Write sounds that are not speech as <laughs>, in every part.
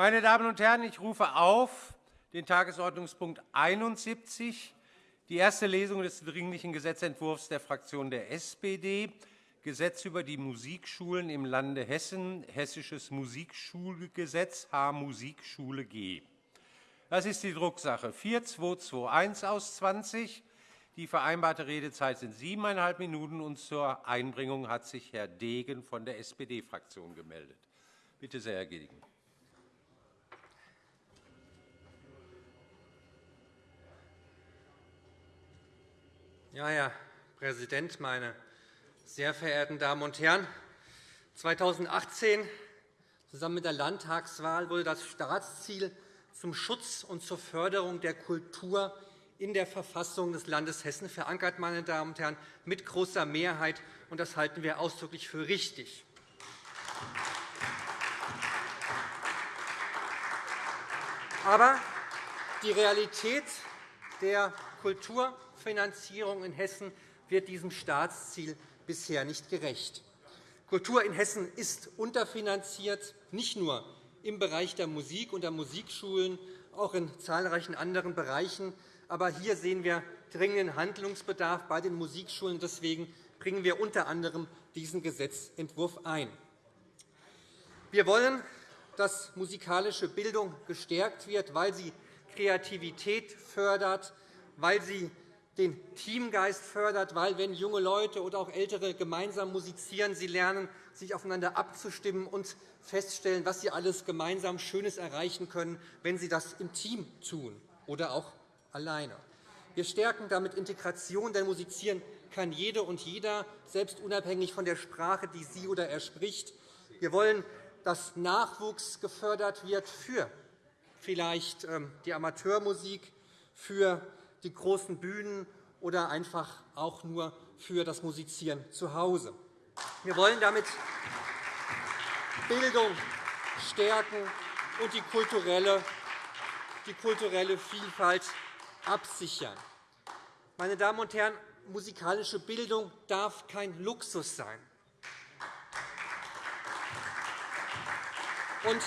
Meine Damen und Herren, ich rufe auf den Tagesordnungspunkt 71, die erste Lesung des Dringlichen Gesetzentwurfs der Fraktion der SPD, Gesetz über die Musikschulen im Lande Hessen, Hessisches Musikschulgesetz, H-Musikschule G. Das ist die Drucksache 4221 aus 20. Die vereinbarte Redezeit sind siebeneinhalb Minuten. Und zur Einbringung hat sich Herr Degen von der SPD-Fraktion gemeldet. Bitte sehr, Herr Degen. Ja, Herr Präsident, meine sehr verehrten Damen und Herren! 2018, zusammen mit der Landtagswahl, wurde das Staatsziel zum Schutz und zur Förderung der Kultur in der Verfassung des Landes Hessen verankert, meine Damen und Herren, mit großer Mehrheit. und Das halten wir ausdrücklich für richtig. Aber die Realität der Kulturfinanzierung in Hessen wird diesem Staatsziel bisher nicht gerecht. Kultur in Hessen ist unterfinanziert, nicht nur im Bereich der Musik und der Musikschulen, auch in zahlreichen anderen Bereichen. Aber hier sehen wir dringenden Handlungsbedarf bei den Musikschulen. Deswegen bringen wir unter anderem diesen Gesetzentwurf ein. Wir wollen, dass musikalische Bildung gestärkt wird, weil sie Kreativität fördert, weil sie den Teamgeist fördert, weil, wenn junge Leute oder auch Ältere gemeinsam musizieren, sie lernen, sich aufeinander abzustimmen und feststellen, was sie alles gemeinsam Schönes erreichen können, wenn sie das im Team tun oder auch alleine. Wir stärken damit Integration, denn musizieren kann jede und jeder, selbst unabhängig von der Sprache, die sie oder er spricht. Wir wollen, dass Nachwuchs gefördert wird für vielleicht ähm, die Amateurmusik, für die großen Bühnen oder einfach auch nur für das Musizieren zu Hause. Wir wollen damit Bildung stärken und die kulturelle, die kulturelle Vielfalt absichern. Meine Damen und Herren, musikalische Bildung darf kein Luxus sein. Und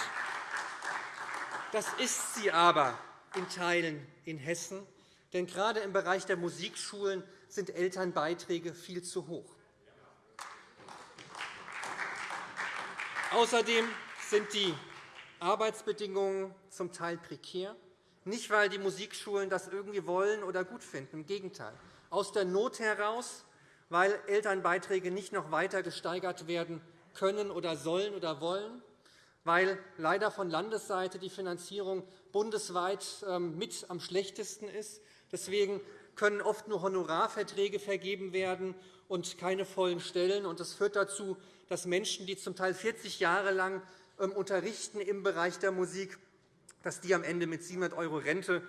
das ist sie aber in Teilen in Hessen. Denn gerade im Bereich der Musikschulen sind Elternbeiträge viel zu hoch. Außerdem sind die Arbeitsbedingungen zum Teil prekär. Nicht, weil die Musikschulen das irgendwie wollen oder gut finden. Im Gegenteil. Aus der Not heraus, weil Elternbeiträge nicht noch weiter gesteigert werden können oder sollen oder wollen, weil leider von Landesseite die Finanzierung bundesweit ähm, mit am schlechtesten ist. Deswegen können oft nur Honorarverträge vergeben werden und keine vollen Stellen. Das führt dazu, dass Menschen, die zum Teil 40 Jahre lang ähm, unterrichten im Bereich der Musik, dass die am Ende mit 700 € Rente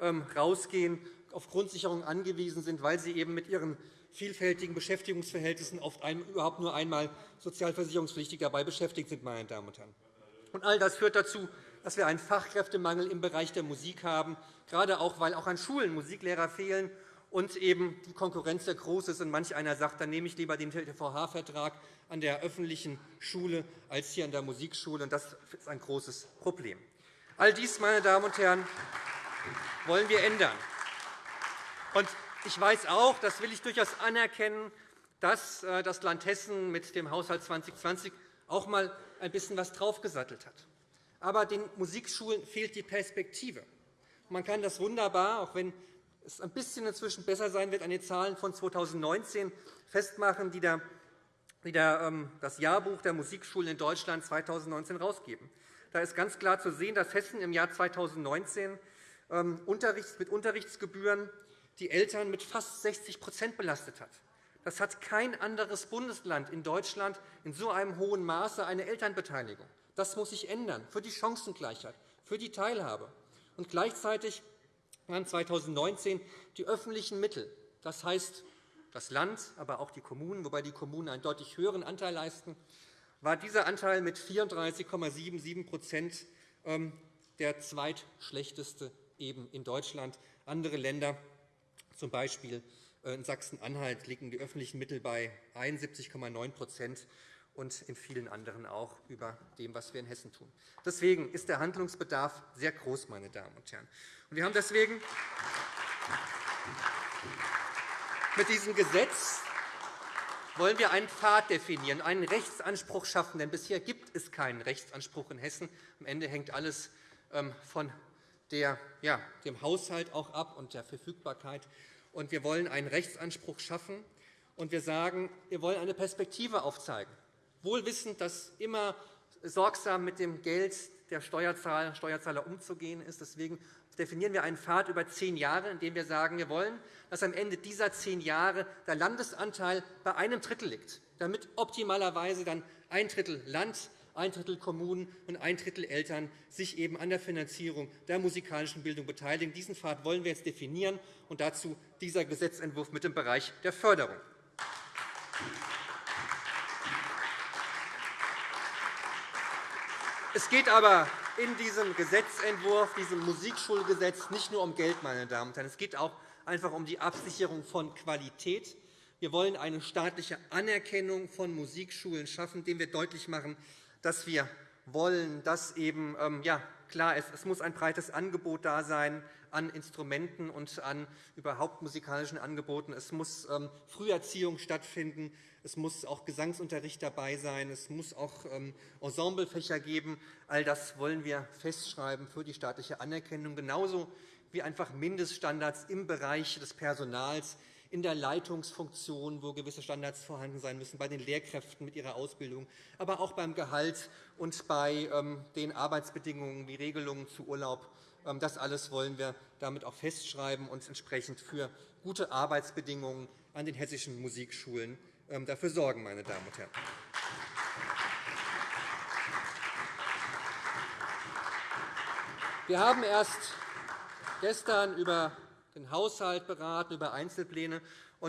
ähm, rausgehen, auf Grundsicherung angewiesen sind, weil sie eben mit ihren vielfältigen Beschäftigungsverhältnissen oft überhaupt nur einmal sozialversicherungspflichtig dabei beschäftigt sind. Meine Damen und Herren. All das führt dazu, dass wir einen Fachkräftemangel im Bereich der Musik haben, gerade auch, weil auch an Schulen Musiklehrer fehlen und eben die Konkurrenz sehr groß ist. Und manch einer sagt, dann nehme ich lieber den TVH-Vertrag an der öffentlichen Schule als hier an der Musikschule. Das ist ein großes Problem. All dies, meine Damen und Herren, wollen wir ändern. Ich weiß auch, das will ich durchaus anerkennen, dass äh, das Land Hessen mit dem Haushalt 2020 auch einmal ein bisschen was draufgesattelt hat. Aber den Musikschulen fehlt die Perspektive. Man kann das wunderbar, auch wenn es ein bisschen inzwischen besser sein wird, an den Zahlen von 2019 festmachen, die ähm, das Jahrbuch der Musikschulen in Deutschland 2019 herausgeben. Da ist ganz klar zu sehen, dass Hessen im Jahr 2019 ähm, mit Unterrichtsgebühren die Eltern mit fast 60% belastet hat. Das hat kein anderes Bundesland in Deutschland in so einem hohen Maße eine Elternbeteiligung. Das muss sich ändern für die Chancengleichheit, für die Teilhabe. Und gleichzeitig waren 2019 die öffentlichen Mittel, das heißt das Land, aber auch die Kommunen, wobei die Kommunen einen deutlich höheren Anteil leisten, war dieser Anteil mit 34,77% ähm, der zweitschlechteste eben in Deutschland. Andere Länder, z. B. in Sachsen-Anhalt, liegen die öffentlichen Mittel bei 71,9 und in vielen anderen auch über dem, was wir in Hessen tun. Deswegen ist der Handlungsbedarf sehr groß, meine Damen und Herren. Wir haben deswegen mit diesem Gesetz wollen wir einen Pfad definieren, einen Rechtsanspruch schaffen. Denn bisher gibt es keinen Rechtsanspruch in Hessen. Am Ende hängt alles ähm, von der, ja, dem Haushalt auch ab und der Verfügbarkeit. Und wir wollen einen Rechtsanspruch schaffen. Und wir sagen, wir wollen eine Perspektive aufzeigen. Wohl wissend, dass immer sorgsam mit dem Geld der Steuerzahler, Steuerzahler umzugehen ist. Deswegen definieren wir einen Pfad über zehn Jahre, in dem wir sagen, wir wollen, dass am Ende dieser zehn Jahre der Landesanteil bei einem Drittel liegt, damit optimalerweise dann ein Drittel Land, ein Drittel Kommunen und ein Drittel Eltern sich eben an der Finanzierung der musikalischen Bildung beteiligen. Diesen Pfad wollen wir jetzt definieren, und dazu dieser Gesetzentwurf mit dem Bereich der Förderung. Es geht aber in diesem Gesetzentwurf, diesem Musikschulgesetz, nicht nur um Geld. Meine Damen und Herren. Es geht auch einfach um die Absicherung von Qualität. Wir wollen eine staatliche Anerkennung von Musikschulen schaffen, indem wir deutlich machen, dass wir wollen, dass eben ähm, ja, klar ist, es muss ein breites Angebot da sein an Instrumenten und an überhaupt musikalischen Angeboten. Es muss ähm, Früherziehung stattfinden. Es muss auch Gesangsunterricht dabei sein. Es muss auch ähm, Ensemblefächer geben. All das wollen wir festschreiben für die staatliche Anerkennung, genauso wie einfach Mindeststandards im Bereich des Personals, in der Leitungsfunktion, wo gewisse Standards vorhanden sein müssen, bei den Lehrkräften mit ihrer Ausbildung, aber auch beim Gehalt und bei ähm, den Arbeitsbedingungen wie Regelungen zu Urlaub. Ähm, das alles wollen wir damit auch festschreiben und entsprechend für gute Arbeitsbedingungen an den hessischen Musikschulen ähm, dafür sorgen. Meine Damen und Herren. Wir haben erst gestern über den Haushalt beraten, über Einzelpläne.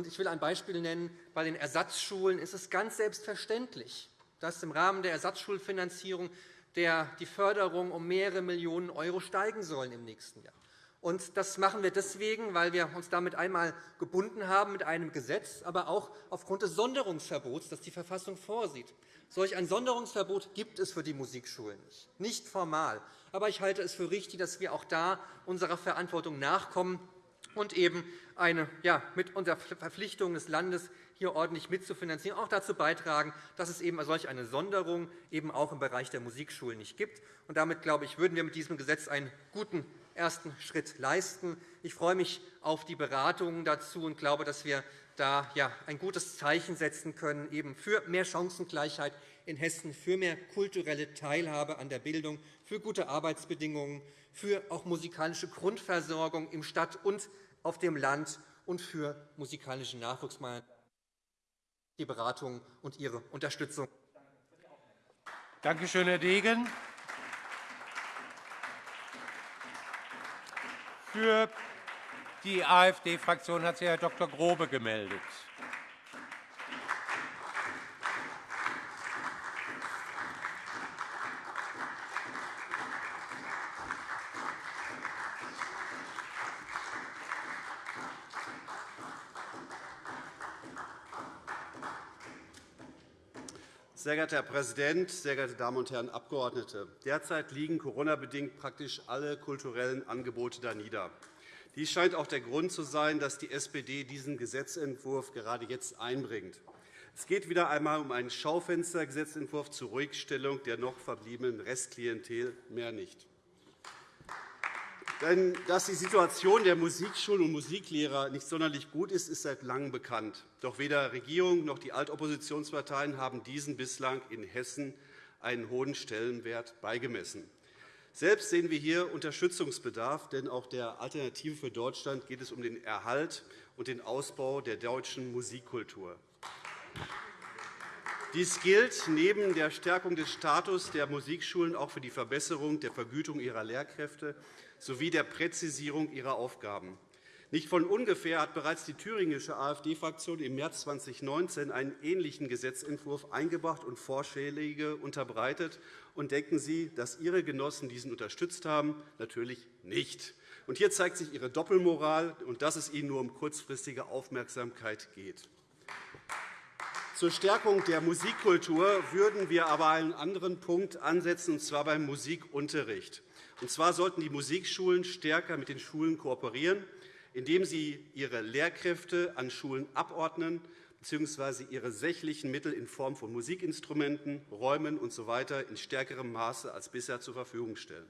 Ich will ein Beispiel nennen. Bei den Ersatzschulen ist es ganz selbstverständlich, dass im Rahmen der Ersatzschulfinanzierung die Förderung um mehrere Millionen € steigen soll im nächsten Jahr. Das machen wir deswegen, weil wir uns damit einmal gebunden haben mit einem Gesetz, aber auch aufgrund des Sonderungsverbots, das die Verfassung vorsieht. Solch ein Sonderungsverbot gibt es für die Musikschulen nicht, nicht formal. Aber ich halte es für richtig, dass wir auch da unserer Verantwortung nachkommen und eben eine, ja, mit unserer Verpflichtung des Landes hier ordentlich mitzufinanzieren, auch dazu beitragen, dass es eben solch eine Sonderung eben auch im Bereich der Musikschulen nicht gibt. Und damit, glaube ich, würden wir mit diesem Gesetz einen guten ersten Schritt leisten. Ich freue mich auf die Beratungen dazu und glaube, dass wir da ein gutes Zeichen setzen können eben für mehr Chancengleichheit in Hessen, für mehr kulturelle Teilhabe an der Bildung, für gute Arbeitsbedingungen, für auch musikalische Grundversorgung im Stadt- und auf dem Land und für musikalischen Nachwuchs. Die Beratungen und Ihre Unterstützung. Danke schön, Herr Degen. Für die AfD-Fraktion hat sich Herr Dr. Grobe gemeldet. Sehr geehrter Herr Präsident, sehr geehrte Damen und Herren Abgeordnete! Derzeit liegen Corona-bedingt praktisch alle kulturellen Angebote danieder. Dies scheint auch der Grund zu sein, dass die SPD diesen Gesetzentwurf gerade jetzt einbringt. Es geht wieder einmal um einen Schaufenstergesetzentwurf zur Ruhigstellung der noch verbliebenen Restklientel, mehr nicht. Denn dass die Situation der Musikschulen und Musiklehrer nicht sonderlich gut ist, ist seit Langem bekannt. Doch weder Regierung noch die Altoppositionsparteien haben diesen bislang in Hessen einen hohen Stellenwert beigemessen. Selbst sehen wir hier Unterstützungsbedarf, denn auch der Alternative für Deutschland geht es um den Erhalt und den Ausbau der deutschen Musikkultur. Dies gilt neben der Stärkung des Status der Musikschulen auch für die Verbesserung der Vergütung ihrer Lehrkräfte sowie der Präzisierung ihrer Aufgaben. Nicht von ungefähr hat bereits die thüringische AfD-Fraktion im März 2019 einen ähnlichen Gesetzentwurf eingebracht und Vorschläge unterbreitet. Und denken Sie, dass Ihre Genossen diesen unterstützt haben? Natürlich nicht. Und hier zeigt sich Ihre Doppelmoral und dass es Ihnen nur um kurzfristige Aufmerksamkeit geht. Zur Stärkung der Musikkultur würden wir aber einen anderen Punkt ansetzen, und zwar beim Musikunterricht. Und zwar sollten die Musikschulen stärker mit den Schulen kooperieren, indem sie ihre Lehrkräfte an Schulen abordnen bzw. ihre sächlichen Mittel in Form von Musikinstrumenten, Räumen usw. So in stärkerem Maße als bisher zur Verfügung stellen.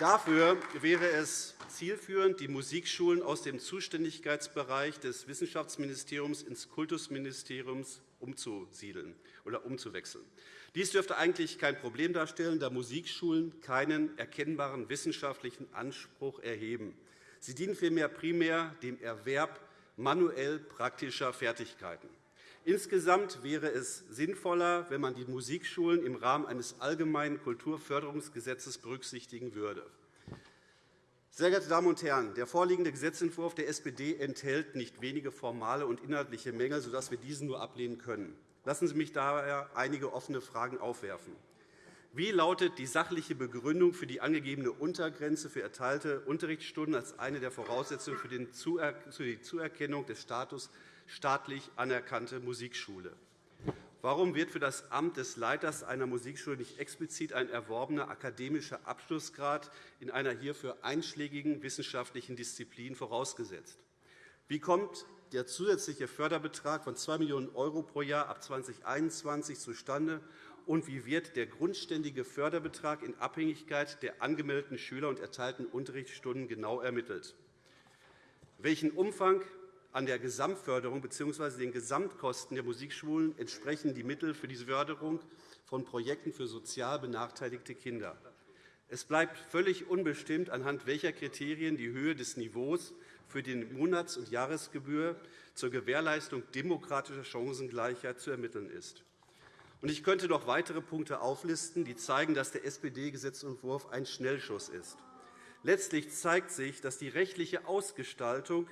Dafür wäre es zielführend, die Musikschulen aus dem Zuständigkeitsbereich des Wissenschaftsministeriums ins Kultusministerium umzusiedeln oder umzuwechseln. Dies dürfte eigentlich kein Problem darstellen, da Musikschulen keinen erkennbaren wissenschaftlichen Anspruch erheben. Sie dienen vielmehr primär dem Erwerb manuell praktischer Fertigkeiten. Insgesamt wäre es sinnvoller, wenn man die Musikschulen im Rahmen eines allgemeinen Kulturförderungsgesetzes berücksichtigen würde. Sehr geehrte Damen und Herren, der vorliegende Gesetzentwurf der SPD enthält nicht wenige formale und inhaltliche Mängel, sodass wir diesen nur ablehnen können. Lassen Sie mich daher einige offene Fragen aufwerfen. Wie lautet die sachliche Begründung für die angegebene Untergrenze für erteilte Unterrichtsstunden als eine der Voraussetzungen für die Zuerkennung des Status staatlich anerkannte Musikschule? Warum wird für das Amt des Leiters einer Musikschule nicht explizit ein erworbener akademischer Abschlussgrad in einer hierfür einschlägigen wissenschaftlichen Disziplin vorausgesetzt? Wie kommt der zusätzliche Förderbetrag von 2 Millionen € pro Jahr ab 2021 zustande und wie wird der grundständige Förderbetrag in Abhängigkeit der angemeldeten Schüler und erteilten Unterrichtsstunden genau ermittelt? Welchen Umfang an der Gesamtförderung bzw. den Gesamtkosten der Musikschulen entsprechen die Mittel für die Förderung von Projekten für sozial benachteiligte Kinder? Es bleibt völlig unbestimmt, anhand welcher Kriterien die Höhe des Niveaus für die Monats- und Jahresgebühr zur Gewährleistung demokratischer Chancengleichheit zu ermitteln ist. Ich könnte noch weitere Punkte auflisten, die zeigen, dass der SPD-Gesetzentwurf ein Schnellschuss ist. Letztlich zeigt sich, dass die rechtliche Ausgestaltung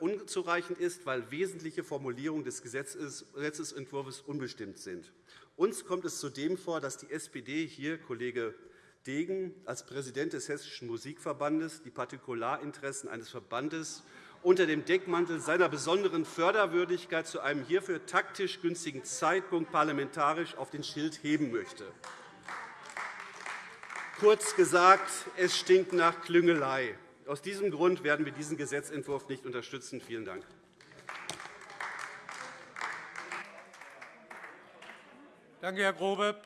unzureichend ist, weil wesentliche Formulierungen des Gesetzentwurfs unbestimmt sind. Uns kommt es zudem vor, dass die SPD hier, Kollege Degen, als Präsident des Hessischen Musikverbandes die Partikularinteressen eines Verbandes unter dem Deckmantel seiner besonderen Förderwürdigkeit zu einem hierfür taktisch günstigen Zeitpunkt parlamentarisch auf den Schild heben möchte. Kurz gesagt, es stinkt nach Klüngelei. Aus diesem Grund werden wir diesen Gesetzentwurf nicht unterstützen. Vielen Dank. Danke, Herr Grobe.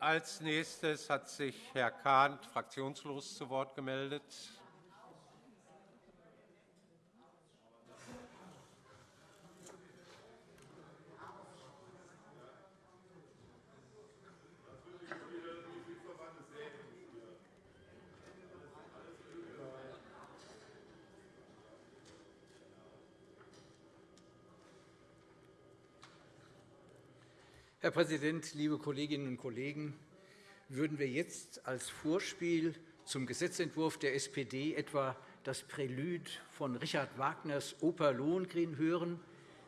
Als nächstes hat sich Herr Kahn fraktionslos zu Wort gemeldet. Präsident, liebe Kolleginnen und Kollegen! Würden wir jetzt als Vorspiel zum Gesetzentwurf der SPD etwa das Prälude von Richard Wagners Oper Lohengrin hören?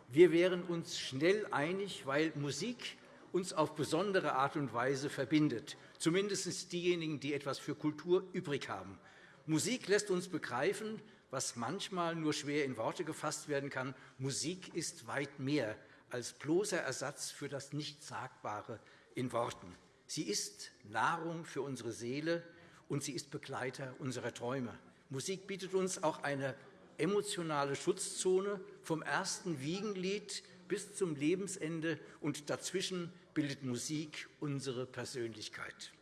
Wir wären uns schnell einig, weil Musik uns auf besondere Art und Weise verbindet, zumindest diejenigen, die etwas für Kultur übrig haben. Musik lässt uns begreifen, was manchmal nur schwer in Worte gefasst werden kann. Musik ist weit mehr als bloßer Ersatz für das Nichtsagbare in Worten. Sie ist Nahrung für unsere Seele, und sie ist Begleiter unserer Träume. Musik bietet uns auch eine emotionale Schutzzone vom ersten Wiegenlied bis zum Lebensende, und dazwischen bildet Musik unsere Persönlichkeit.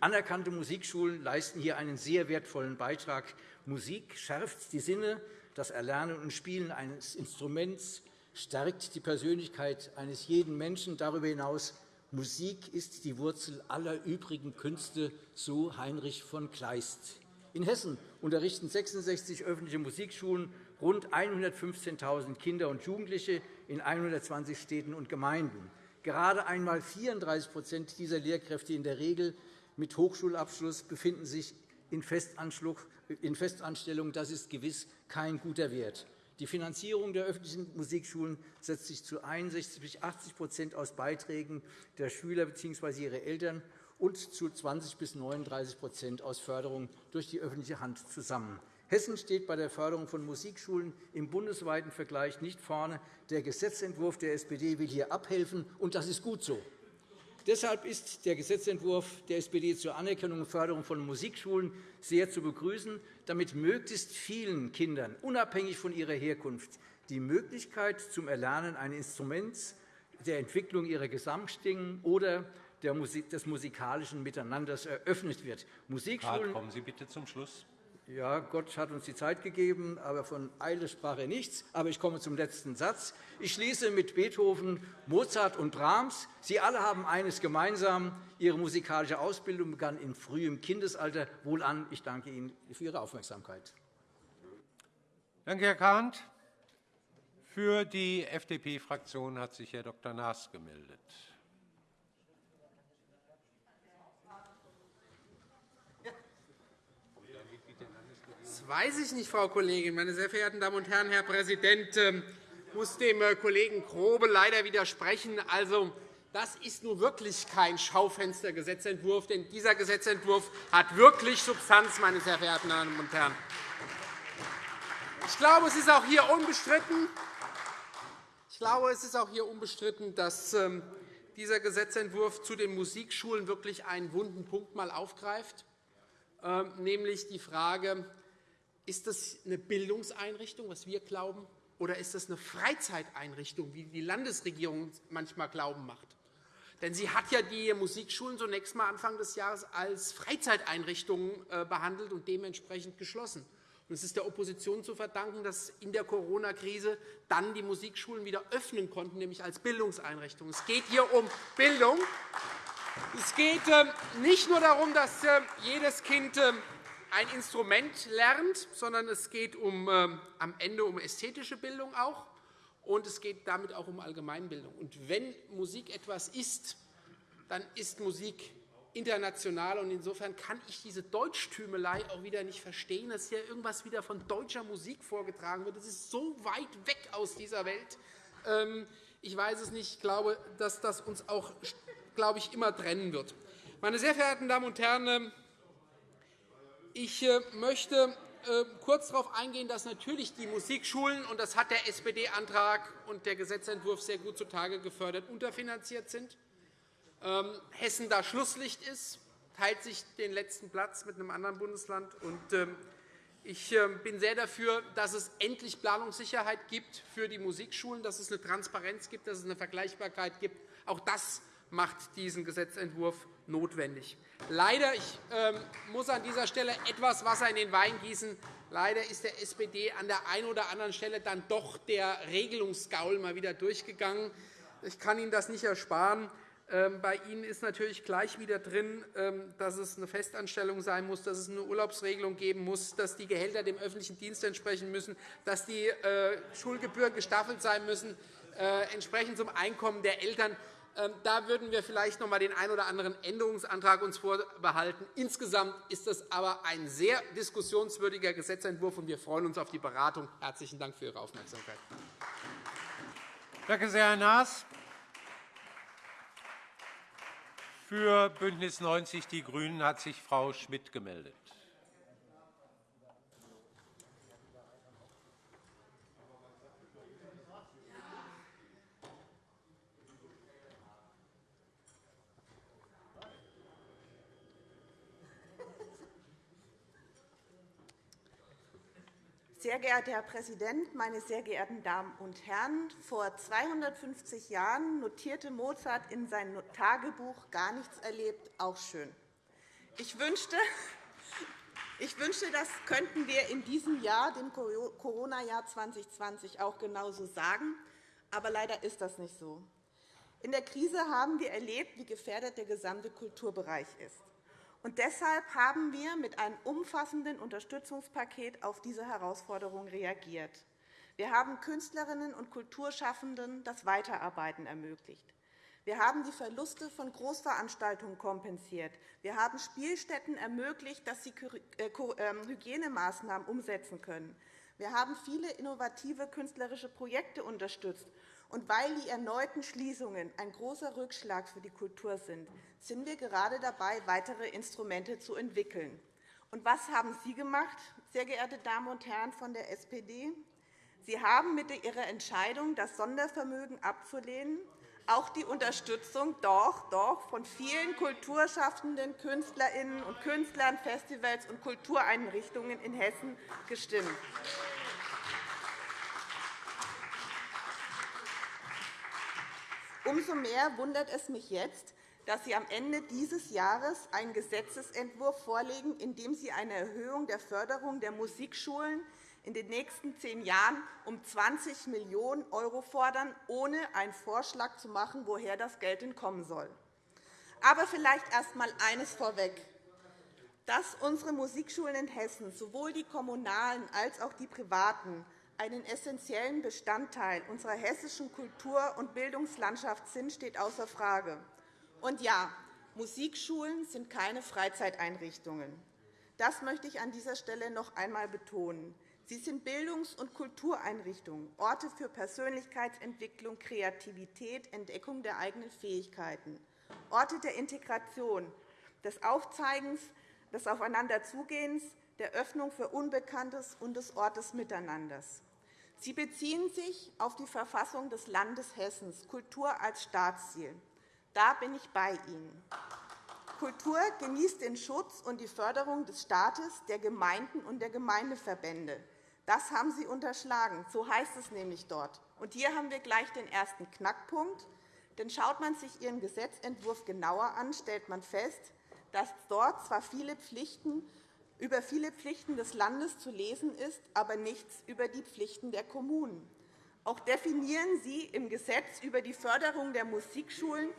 Anerkannte Musikschulen leisten hier einen sehr wertvollen Beitrag. Musik schärft die Sinne, das Erlernen und Spielen eines Instruments stärkt die Persönlichkeit eines jeden Menschen. Darüber hinaus Musik ist die Wurzel aller übrigen Künste, so Heinrich von Kleist. In Hessen unterrichten 66 öffentliche Musikschulen rund 115.000 Kinder und Jugendliche in 120 Städten und Gemeinden. Gerade einmal 34% dieser Lehrkräfte in der Regel mit Hochschulabschluss befinden sich in Festanstellung. Das ist gewiss kein guter Wert. Die Finanzierung der öffentlichen Musikschulen setzt sich zu 61 bis 80% aus Beiträgen der Schüler bzw. ihrer Eltern und zu 20 bis 39% aus Förderung durch die öffentliche Hand zusammen. Hessen steht bei der Förderung von Musikschulen im bundesweiten Vergleich nicht vorne. Der Gesetzentwurf der SPD will hier abhelfen, und das ist gut so. Deshalb ist der Gesetzentwurf der SPD zur Anerkennung und Förderung von Musikschulen sehr zu begrüßen, damit möglichst vielen Kindern, unabhängig von ihrer Herkunft, die Möglichkeit zum Erlernen eines Instruments, der Entwicklung ihrer Gesamtstimmen oder des musikalischen Miteinanders eröffnet wird. Musikschulen kommen Sie bitte zum Schluss. Ja, Gott hat uns die Zeit gegeben, aber von Eile sprach er nichts. Aber ich komme zum letzten Satz. Ich schließe mit Beethoven, Mozart und Brahms. Sie alle haben eines gemeinsam. Ihre musikalische Ausbildung begann in frühem Kindesalter. Wohlan, ich danke Ihnen für Ihre Aufmerksamkeit. Danke, Herr Kahnt. Für die FDP-Fraktion hat sich Herr Dr. Naas gemeldet. Weiß ich nicht, Frau Kollegin. Meine sehr verehrten Damen und Herren, Herr Präsident, ich ähm, muss dem äh, Kollegen Grobe leider widersprechen. Also, das ist nun wirklich kein Schaufenstergesetzentwurf, denn dieser Gesetzentwurf hat wirklich Substanz, meine sehr verehrten Damen und Herren. Ich glaube, es ist auch hier unbestritten, ich glaube, es ist auch hier unbestritten dass ähm, dieser Gesetzentwurf zu den Musikschulen wirklich einen wunden Punkt aufgreift, ähm, nämlich die Frage, ist das eine Bildungseinrichtung, was wir glauben, oder ist das eine Freizeiteinrichtung, wie die Landesregierung manchmal glauben macht? Denn sie hat ja die Musikschulen zunächst einmal Anfang des Jahres als Freizeiteinrichtungen äh, behandelt und dementsprechend geschlossen. Es ist der Opposition zu verdanken, dass in der Corona-Krise dann die Musikschulen wieder öffnen konnten, nämlich als Bildungseinrichtungen. Es geht hier um Bildung. Es geht ähm, nicht nur darum, dass äh, jedes Kind ähm, ein Instrument lernt, sondern es geht um, äh, am Ende um ästhetische Bildung auch, und es geht damit auch um Allgemeinbildung. Und wenn Musik etwas ist, dann ist Musik international. Und insofern kann ich diese Deutschtümelei auch wieder nicht verstehen, dass hier irgendwas wieder von deutscher Musik vorgetragen wird. Das ist so weit weg aus dieser Welt. Ähm, ich weiß es nicht. Ich glaube, dass das uns auch glaube ich, immer trennen wird. Meine sehr verehrten Damen und Herren, ähm, ich äh, möchte äh, kurz darauf eingehen, dass natürlich die Musikschulen, und das hat der SPD-Antrag und der Gesetzentwurf sehr gut zutage gefördert, unterfinanziert sind. Ähm, Hessen da Schlusslicht ist, teilt sich den letzten Platz mit einem anderen Bundesland. Ähm, ich äh, bin sehr dafür, dass es endlich Planungssicherheit gibt für die Musikschulen, dass es eine Transparenz gibt, dass es eine Vergleichbarkeit gibt. Auch das macht diesen Gesetzentwurf notwendig. Leider, ich ähm, muss an dieser Stelle etwas Wasser in den Wein gießen, leider ist der SPD an der einen oder anderen Stelle dann doch der Regelungsgaul mal wieder durchgegangen. Ich kann Ihnen das nicht ersparen. Ähm, bei Ihnen ist natürlich gleich wieder drin, ähm, dass es eine Festanstellung sein muss, dass es eine Urlaubsregelung geben muss, dass die Gehälter dem öffentlichen Dienst entsprechen müssen, dass die äh, Schulgebühren gestaffelt sein müssen, äh, entsprechend zum Einkommen der Eltern. Ähm, da würden wir vielleicht noch einmal den einen oder anderen Änderungsantrag uns vorbehalten. Insgesamt ist das aber ein sehr diskussionswürdiger Gesetzentwurf, und wir freuen uns auf die Beratung. – Herzlichen Dank für Ihre Aufmerksamkeit. Danke sehr, Herr Naas. Für BÜNDNIS 90 die GRÜNEN hat sich Frau Schmidt gemeldet. Sehr geehrter Herr Präsident, meine sehr geehrten Damen und Herren! Vor 250 Jahren notierte Mozart in seinem Tagebuch gar nichts erlebt, auch schön. Ich wünschte, ich wünschte, das könnten wir in diesem Jahr, dem Corona-Jahr 2020, auch genauso sagen. Aber leider ist das nicht so. In der Krise haben wir erlebt, wie gefährdet der gesamte Kulturbereich ist. Und deshalb haben wir mit einem umfassenden Unterstützungspaket auf diese Herausforderung reagiert. Wir haben Künstlerinnen und Kulturschaffenden das Weiterarbeiten ermöglicht. Wir haben die Verluste von Großveranstaltungen kompensiert. Wir haben Spielstätten ermöglicht, dass sie äh, ähm, Hygienemaßnahmen umsetzen können. Wir haben viele innovative künstlerische Projekte unterstützt und weil die erneuten Schließungen ein großer Rückschlag für die Kultur sind, sind wir gerade dabei, weitere Instrumente zu entwickeln. Und was haben Sie gemacht, sehr geehrte Damen und Herren von der SPD? Sie haben mit Ihrer Entscheidung, das Sondervermögen abzulehnen, auch die Unterstützung doch, doch von vielen kulturschaffenden Künstlerinnen und Künstlern, Festivals und Kultureinrichtungen in Hessen gestimmt. Umso mehr wundert es mich jetzt, dass Sie am Ende dieses Jahres einen Gesetzentwurf vorlegen, in dem Sie eine Erhöhung der Förderung der Musikschulen in den nächsten zehn Jahren um 20 Millionen € fordern, ohne einen Vorschlag zu machen, woher das Geld denn kommen soll. Aber vielleicht erst einmal eines vorweg. Dass unsere Musikschulen in Hessen, sowohl die kommunalen als auch die privaten, einen essentiellen Bestandteil unserer hessischen Kultur- und Bildungslandschaft sind, steht außer Frage. Und ja, Musikschulen sind keine Freizeiteinrichtungen. Das möchte ich an dieser Stelle noch einmal betonen. Sie sind Bildungs- und Kultureinrichtungen, Orte für Persönlichkeitsentwicklung, Kreativität, Entdeckung der eigenen Fähigkeiten, Orte der Integration, des Aufzeigens, des Aufeinanderzugehens, der Öffnung für Unbekanntes und des Ortes Miteinanders. Sie beziehen sich auf die Verfassung des Landes Hessen, Kultur als Staatsziel. Da bin ich bei Ihnen. Kultur genießt den Schutz und die Förderung des Staates, der Gemeinden und der Gemeindeverbände. Das haben Sie unterschlagen. So heißt es nämlich dort. Und hier haben wir gleich den ersten Knackpunkt. Denn schaut man sich Ihren Gesetzentwurf genauer an, stellt man fest, dass dort zwar viele Pflichten über viele Pflichten des Landes zu lesen ist, aber nichts über die Pflichten der Kommunen. Auch definieren Sie im Gesetz über die Förderung der Musikschulen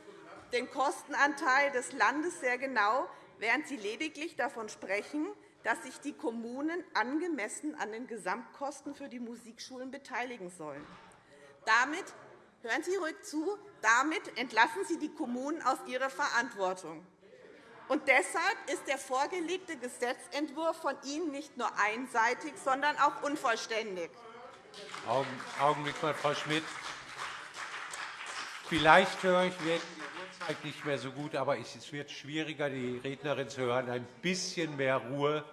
den Kostenanteil des Landes sehr genau, während Sie lediglich davon sprechen, dass sich die Kommunen angemessen an den Gesamtkosten für die Musikschulen beteiligen sollen. Damit hören Sie ruhig zu, damit entlassen Sie die Kommunen aus ihrer Verantwortung. Und deshalb ist der vorgelegte Gesetzentwurf von Ihnen nicht nur einseitig, sondern auch unvollständig. Augenblick mal, Frau Schmidt. Vielleicht höre ich die Uhrzeit nicht mehr so gut, aber es wird schwieriger, die Rednerin zu hören. Ein bisschen mehr Ruhe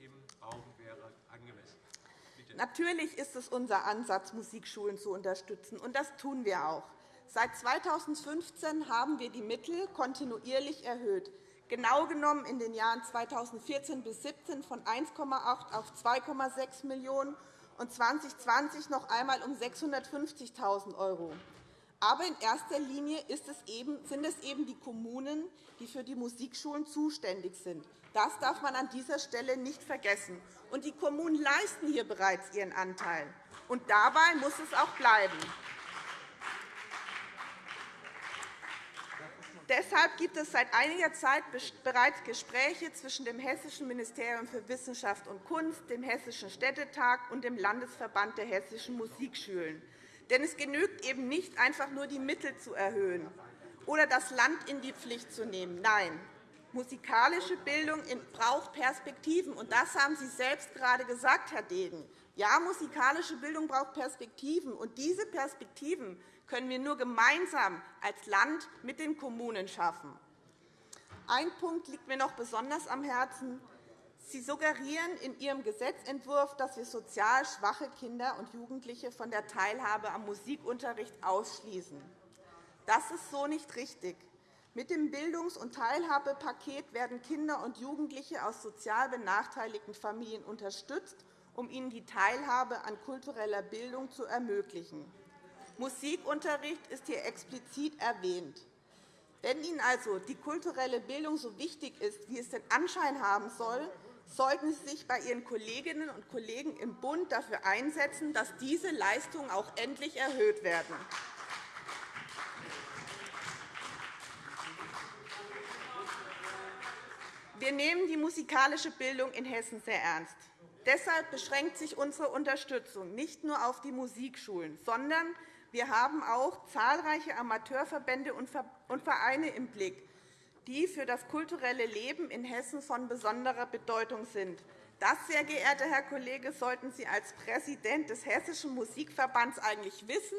im Raum wäre angemessen. Bitte. Natürlich ist es unser Ansatz, Musikschulen zu unterstützen, und das tun wir auch. Seit 2015 haben wir die Mittel kontinuierlich erhöht genau genommen in den Jahren 2014 bis 2017 von 1,8 auf 2,6 Millionen € und 2020 noch einmal um 650.000 €. Aber in erster Linie sind es eben die Kommunen, die für die Musikschulen zuständig sind. Das darf man an dieser Stelle nicht vergessen. Und die Kommunen leisten hier bereits ihren Anteil. Und dabei muss es auch bleiben. Deshalb gibt es seit einiger Zeit bereits Gespräche zwischen dem Hessischen Ministerium für Wissenschaft und Kunst, dem Hessischen Städtetag und dem Landesverband der hessischen Musikschulen. Denn es genügt eben nicht, einfach nur die Mittel zu erhöhen oder das Land in die Pflicht zu nehmen. Nein, musikalische Bildung braucht Perspektiven. Und das haben Sie selbst gerade gesagt, Herr Degen. Ja, musikalische Bildung braucht Perspektiven. Und diese Perspektiven können wir nur gemeinsam als Land mit den Kommunen schaffen. Ein Punkt liegt mir noch besonders am Herzen. Sie suggerieren in Ihrem Gesetzentwurf, dass wir sozial schwache Kinder und Jugendliche von der Teilhabe am Musikunterricht ausschließen. Das ist so nicht richtig. Mit dem Bildungs- und Teilhabepaket werden Kinder und Jugendliche aus sozial benachteiligten Familien unterstützt, um ihnen die Teilhabe an kultureller Bildung zu ermöglichen. Musikunterricht ist hier explizit erwähnt. Wenn Ihnen also die kulturelle Bildung so wichtig ist, wie es den Anschein haben soll, sollten Sie sich bei Ihren Kolleginnen und Kollegen im Bund dafür einsetzen, dass diese Leistungen auch endlich erhöht werden. Wir nehmen die musikalische Bildung in Hessen sehr ernst. Deshalb beschränkt sich unsere Unterstützung nicht nur auf die Musikschulen, sondern wir haben auch zahlreiche Amateurverbände und Vereine im Blick, die für das kulturelle Leben in Hessen von besonderer Bedeutung sind. Das, sehr geehrter Herr Kollege, sollten Sie als Präsident des Hessischen Musikverbands eigentlich wissen.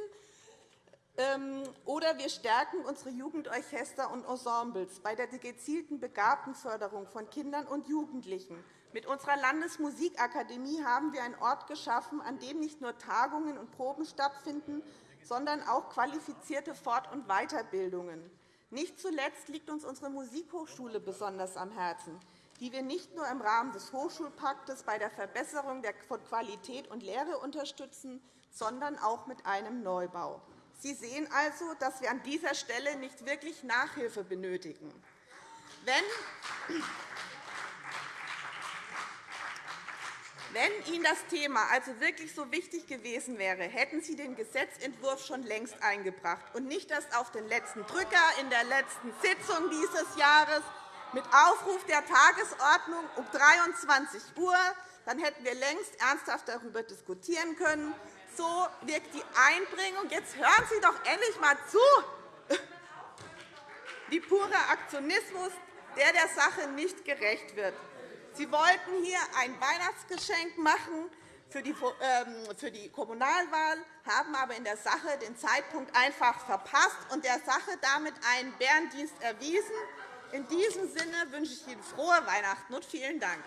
Ähm, oder wir stärken unsere Jugendorchester und Ensembles bei der gezielten Begabtenförderung von Kindern und Jugendlichen. Mit unserer Landesmusikakademie haben wir einen Ort geschaffen, an dem nicht nur Tagungen und Proben stattfinden, sondern auch qualifizierte Fort- und Weiterbildungen. Nicht zuletzt liegt uns unsere Musikhochschule besonders am Herzen, die wir nicht nur im Rahmen des Hochschulpaktes bei der Verbesserung von Qualität und Lehre unterstützen, sondern auch mit einem Neubau. Sie sehen also, dass wir an dieser Stelle nicht wirklich Nachhilfe benötigen. Wenn Wenn Ihnen das Thema also wirklich so wichtig gewesen wäre, hätten Sie den Gesetzentwurf schon längst eingebracht und nicht erst auf den letzten Drücker in der letzten Sitzung dieses Jahres mit Aufruf der Tagesordnung um 23 Uhr. Dann hätten wir längst ernsthaft darüber diskutieren können. So wirkt die Einbringung. Jetzt hören Sie doch endlich einmal zu. Wie purer Aktionismus, der der Sache nicht gerecht wird. Sie wollten hier ein Weihnachtsgeschenk machen für die ähm, Kommunalwahl, haben aber in der Sache den Zeitpunkt einfach verpasst und der Sache damit einen Bärendienst erwiesen. In diesem Sinne wünsche ich Ihnen frohe Weihnachten und vielen Dank.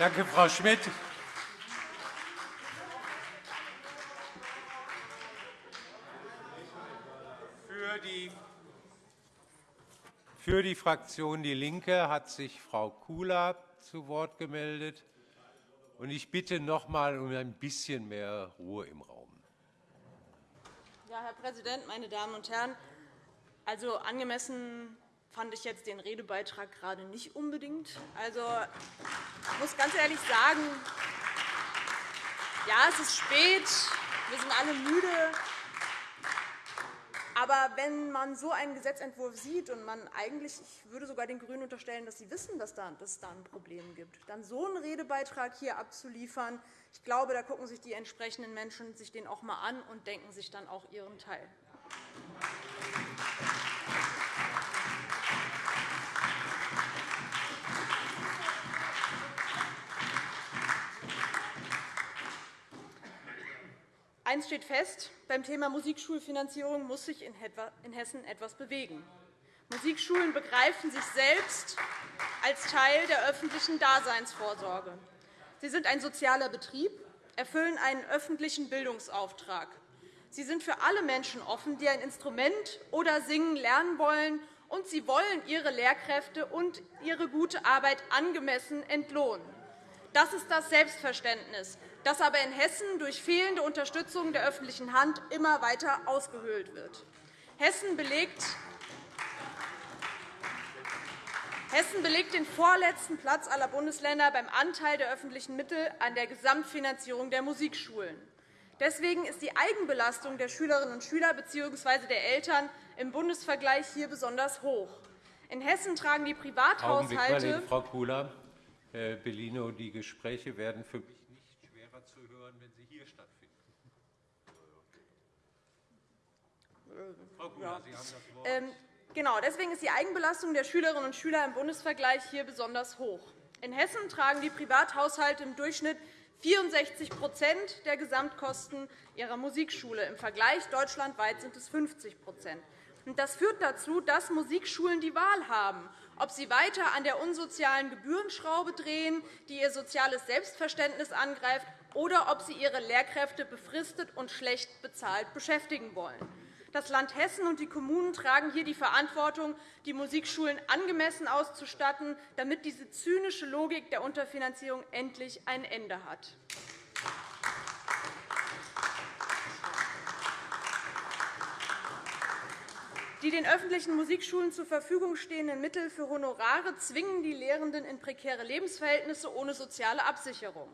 Danke, Frau Schmidt. Für die für die Fraktion DIE LINKE hat sich Frau Kula zu Wort gemeldet. Ich bitte noch einmal um ein bisschen mehr Ruhe im Raum. Ja, Herr Präsident, meine Damen und Herren! Also, angemessen fand ich jetzt den Redebeitrag gerade nicht unbedingt. Also, ich muss ganz ehrlich sagen, ja, es ist spät, wir sind alle müde. Aber wenn man so einen Gesetzentwurf sieht und man eigentlich, ich würde sogar den GRÜNEN unterstellen, dass sie wissen, dass, es da ein Problem gibt, dann so einen Redebeitrag hier abzuliefern, ich glaube, da gucken sich die entsprechenden Menschen sich den auch einmal an und denken sich dann auch ihren Teil. Eines steht fest. Beim Thema Musikschulfinanzierung muss sich in Hessen etwas bewegen. Musikschulen begreifen sich selbst als Teil der öffentlichen Daseinsvorsorge. Sie sind ein sozialer Betrieb, erfüllen einen öffentlichen Bildungsauftrag. Sie sind für alle Menschen offen, die ein Instrument oder Singen lernen wollen, und sie wollen ihre Lehrkräfte und ihre gute Arbeit angemessen entlohnen. Das ist das Selbstverständnis, das aber in Hessen durch fehlende Unterstützung der öffentlichen Hand immer weiter ausgehöhlt wird. Hessen belegt Hessen belegt den vorletzten Platz aller Bundesländer beim Anteil der öffentlichen Mittel an der Gesamtfinanzierung der Musikschulen. Deswegen ist die Eigenbelastung der Schülerinnen und Schüler bzw. der Eltern im Bundesvergleich hier besonders hoch. In Hessen tragen die Privathaushalte Frau Kula. Herr Bellino, die Gespräche werden für mich nicht schwerer zu hören, wenn sie hier stattfinden. Frau Kula, Sie haben das Wort. Ähm, genau, deswegen ist die Eigenbelastung der Schülerinnen und Schüler im Bundesvergleich hier besonders hoch. In Hessen tragen die Privathaushalte im Durchschnitt 64% der Gesamtkosten ihrer Musikschule. Im Vergleich deutschlandweit sind es 50% Das führt dazu, dass Musikschulen die Wahl haben, ob sie weiter an der unsozialen Gebührenschraube drehen, die ihr soziales Selbstverständnis angreift, oder ob sie ihre Lehrkräfte befristet und schlecht bezahlt beschäftigen wollen. Das Land Hessen und die Kommunen tragen hier die Verantwortung, die Musikschulen angemessen auszustatten, damit diese zynische Logik der Unterfinanzierung endlich ein Ende hat. Die den öffentlichen Musikschulen zur Verfügung stehenden Mittel für Honorare zwingen die Lehrenden in prekäre Lebensverhältnisse ohne soziale Absicherung.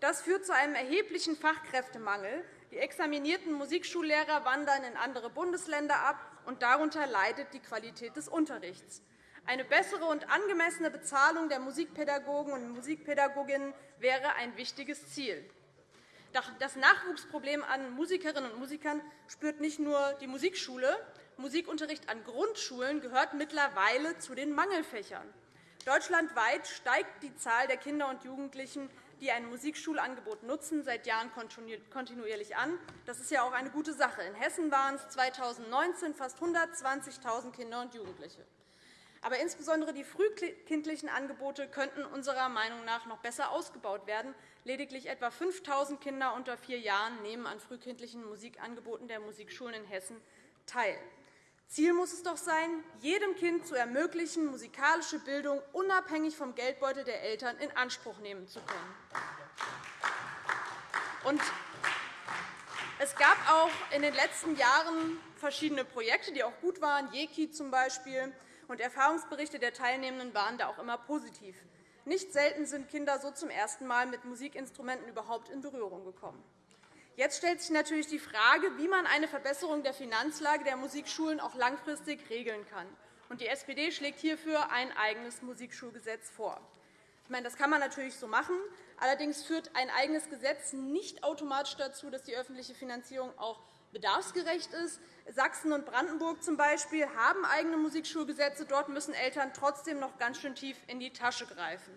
Das führt zu einem erheblichen Fachkräftemangel. Die examinierten Musikschullehrer wandern in andere Bundesländer ab, und darunter leidet die Qualität des Unterrichts. Eine bessere und angemessene Bezahlung der Musikpädagogen und Musikpädagoginnen wäre ein wichtiges Ziel. Das Nachwuchsproblem an Musikerinnen und Musikern spürt nicht nur die Musikschule. Musikunterricht an Grundschulen gehört mittlerweile zu den Mangelfächern. Deutschlandweit steigt die Zahl der Kinder und Jugendlichen, die ein Musikschulangebot nutzen, seit Jahren kontinuierlich an. Das ist ja auch eine gute Sache. In Hessen waren es 2019 fast 120.000 Kinder und Jugendliche. Aber insbesondere die frühkindlichen Angebote könnten unserer Meinung nach noch besser ausgebaut werden. Lediglich etwa 5.000 Kinder unter vier Jahren nehmen an frühkindlichen Musikangeboten der Musikschulen in Hessen teil. Ziel muss es doch sein, jedem Kind zu ermöglichen, musikalische Bildung unabhängig vom Geldbeutel der Eltern in Anspruch nehmen zu können. Es gab auch in den letzten Jahren verschiedene Projekte, die auch gut waren, JEKI zum Beispiel und Erfahrungsberichte der Teilnehmenden waren da auch immer positiv. Nicht selten sind Kinder so zum ersten Mal mit Musikinstrumenten überhaupt in Berührung gekommen. Jetzt stellt sich natürlich die Frage, wie man eine Verbesserung der Finanzlage der Musikschulen auch langfristig regeln kann. Die SPD schlägt hierfür ein eigenes Musikschulgesetz vor. Ich meine, das kann man natürlich so machen. Allerdings führt ein eigenes Gesetz nicht automatisch dazu, dass die öffentliche Finanzierung auch bedarfsgerecht ist. Sachsen und Brandenburg zum Beispiel haben eigene Musikschulgesetze. Dort müssen Eltern trotzdem noch ganz schön tief in die Tasche greifen.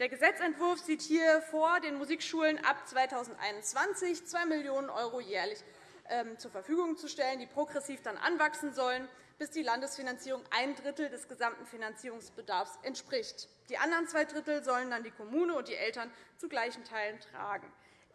Der Gesetzentwurf sieht hier vor, den Musikschulen ab 2021 2 Millionen € jährlich ähm, zur Verfügung zu stellen, die progressiv dann anwachsen sollen, bis die Landesfinanzierung ein Drittel des gesamten Finanzierungsbedarfs entspricht. Die anderen zwei Drittel sollen dann die Kommune und die Eltern zu gleichen Teilen tragen.